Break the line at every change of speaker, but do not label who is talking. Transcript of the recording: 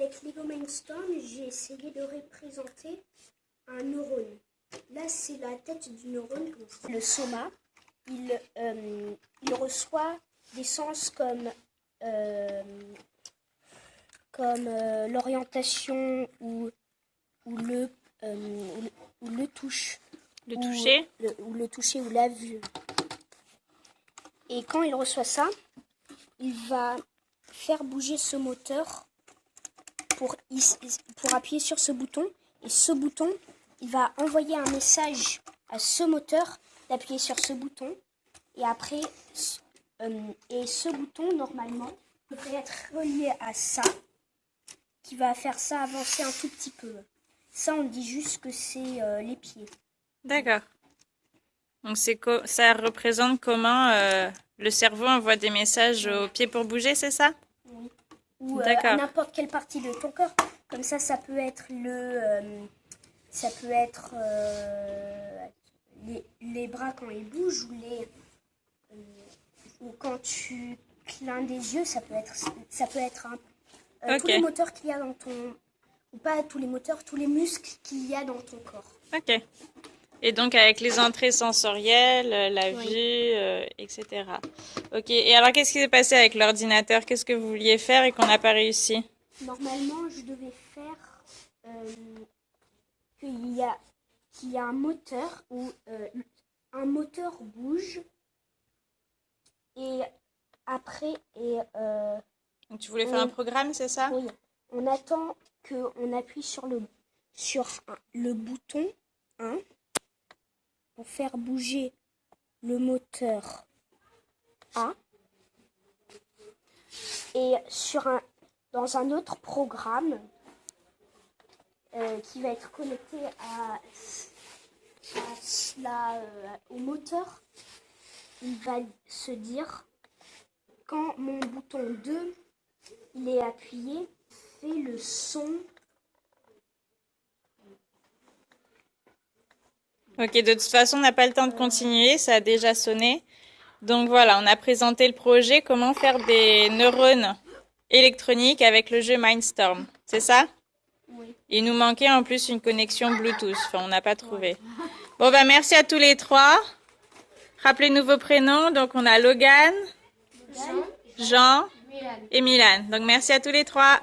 avec Lego Mindstorm, j'ai essayé de représenter un neurone. Là, c'est la tête du neurone. Le soma, il, euh, il reçoit des sens comme, euh, comme euh, l'orientation ou, ou, le, euh, ou le- ou le touche.
Le
ou
toucher
le- ou le toucher ou la vue. Et quand il reçoit ça, il va faire bouger ce moteur pour, appuyer sur ce bouton. Et ce bouton, il va envoyer un message à ce moteur d'appuyer sur ce bouton. Et après, euh, et ce bouton, normalement, devrait être relié à ça, qui va faire ça avancer un tout petit peu. Ça, on dit juste que c'est euh, les pieds.
D'accord. Donc ça représente comment euh, le cerveau envoie des messages aux pieds pour bouger, c'est ça?
Ou euh, n'importe quelle partie de ton corps. Comme ça, ça peut être le. euh, ça peut être euh, les, les bras quand ils bougent ou les. euh, ou quand tu clignes des yeux, ça peut être. Ça peut être un- euh, tous
Ok.
les moteurs qu'il y a dans ton. Ou pas tous les moteurs, tous les muscles qu'il y a dans ton corps.
Ok. Et donc avec les entrées sensorielles, euh, la
Oui.
vue, euh, etc. Ok. Et alors qu'est-ce qui s'est passé avec l'ordinateur? Qu'est-ce que vous vouliez faire et qu'on n'a pas réussi?
Normalement, je devais faire euh, qu'il y a qu'il y a un moteur où euh, un moteur bouge et après et
Donc tu voulais faire un programme, c'est ça?
Oui, on attend que on appuie sur le sur le bouton 1 faire bouger le moteur A et sur un dans un autre programme euh, qui va être connecté à, à la, euh, au moteur, il va se dire quand mon bouton 2 il est appuyé, fait le son.
Ok, de toute façon, on n'a pas le temps de continuer, ça a déjà sonné. Donc voilà, on a présenté le projet, comment faire des neurones électroniques avec le jeu Mindstorm. C'est ça?
Oui.
Il nous manquait en plus une connexion Bluetooth, enfin on n'a pas trouvé. Bon bah merci à tous les trois. Rappelez-nous vos prénoms, donc on a Logan, Jean et Milan. Donc merci à tous les trois.